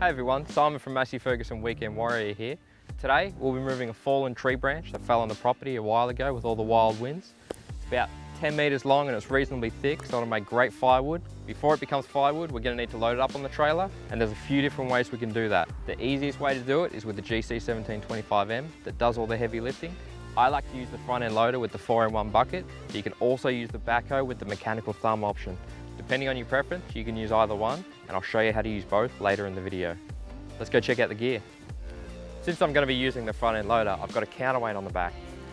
Hey everyone, Simon from Massey Ferguson Weekend Warrior here. Today we'll be moving a fallen tree branch that fell on the property a while ago with all the wild winds. It's about 10 metres long and it's reasonably thick so it'll make great firewood. Before it becomes firewood we're going to need to load it up on the trailer and there's a few different ways we can do that. The easiest way to do it is with the GC1725M that does all the heavy lifting. I like to use the front end loader with the 4-in-1 bucket. but You can also use the backhoe with the mechanical thumb option. Depending on your preference, you can use either one, and I'll show you how to use both later in the video. Let's go check out the gear. Since I'm going to be using the front end loader, I've got a counterweight on the back.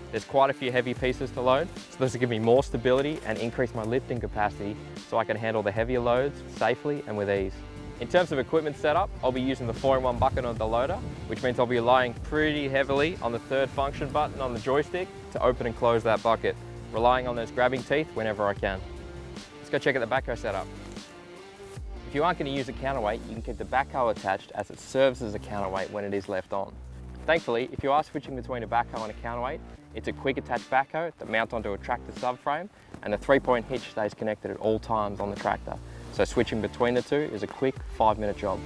There's quite a few heavy pieces to load, so this will give me more stability and increase my lifting capacity so I can handle the heavier loads safely and with ease. In terms of equipment setup, I'll be using the 4-in-1 bucket on the loader, which means I'll be relying pretty heavily on the third function button on the joystick to open and close that bucket, relying on those grabbing teeth whenever I can. Let's go check out the backhoe setup. If you aren't going to use a counterweight, you can keep the backhoe attached as it serves as a counterweight when it is left on. Thankfully, if you are switching between a backhoe and a counterweight, it's a quick attach backhoe that mounts onto a tractor subframe and the three-point hitch stays connected at all times on the tractor. So switching between the two is a quick five-minute job.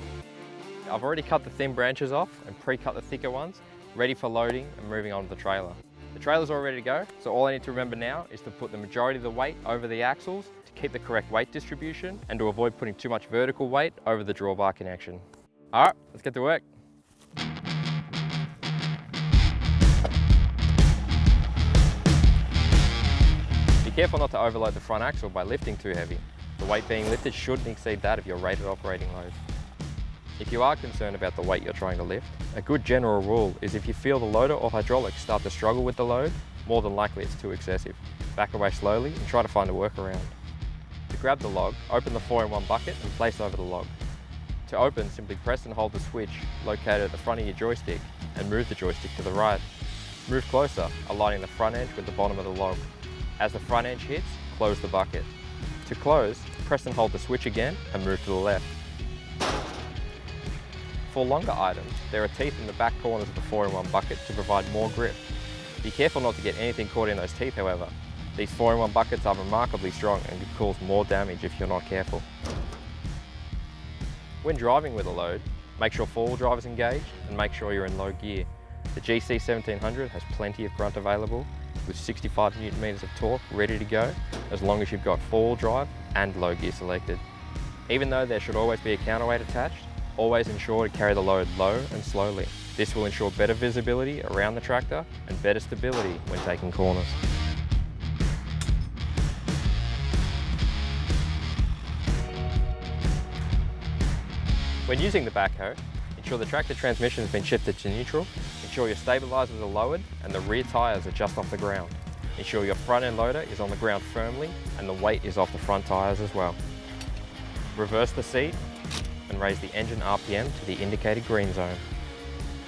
I've already cut the thin branches off and pre-cut the thicker ones, ready for loading and moving on to the trailer. The trailer's all ready to go, so all I need to remember now is to put the majority of the weight over the axles keep the correct weight distribution and to avoid putting too much vertical weight over the drawbar connection. All right, let's get to work. Be careful not to overload the front axle by lifting too heavy. The weight being lifted shouldn't exceed that of your rated operating load. If you are concerned about the weight you're trying to lift, a good general rule is if you feel the loader or hydraulics start to struggle with the load, more than likely it's too excessive. Back away slowly and try to find a workaround. Grab the log, open the 4-in-1 bucket and place over the log. To open, simply press and hold the switch located at the front of your joystick and move the joystick to the right. Move closer, aligning the front edge with the bottom of the log. As the front edge hits, close the bucket. To close, press and hold the switch again and move to the left. For longer items, there are teeth in the back corners of the 4-in-1 bucket to provide more grip. Be careful not to get anything caught in those teeth however. These 4-in-1 buckets are remarkably strong and could cause more damage if you're not careful. When driving with a load, make sure four-wheel drive is engaged and make sure you're in low gear. The GC1700 has plenty of grunt available with 65 newton meters of torque ready to go as long as you've got four-wheel drive and low gear selected. Even though there should always be a counterweight attached, always ensure to carry the load low and slowly. This will ensure better visibility around the tractor and better stability when taking corners. When using the backhoe, ensure the tractor transmission has been shifted to neutral, ensure your stabilisers are lowered and the rear tyres are just off the ground. Ensure your front end loader is on the ground firmly and the weight is off the front tyres as well. Reverse the seat and raise the engine RPM to the indicated green zone.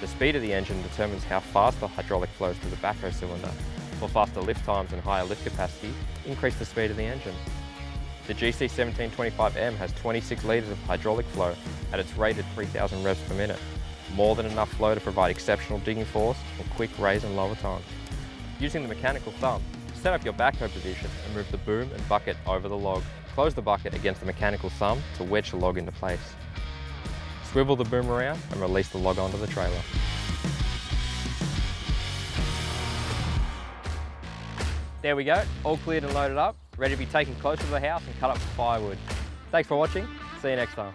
The speed of the engine determines how fast the hydraulic flows through the backhoe cylinder. For faster lift times and higher lift capacity, increase the speed of the engine. The GC1725M has 26 litres of hydraulic flow at its rated 3000 revs per minute, more than enough flow to provide exceptional digging force and quick raise and lower time. Using the mechanical thumb, set up your backhoe position and move the boom and bucket over the log. Close the bucket against the mechanical thumb to wedge the log into place. Swivel the boom around and release the log onto the trailer. There we go, all cleared and loaded up, ready to be taken close to the house and cut up for firewood. Thanks for watching, see you next time.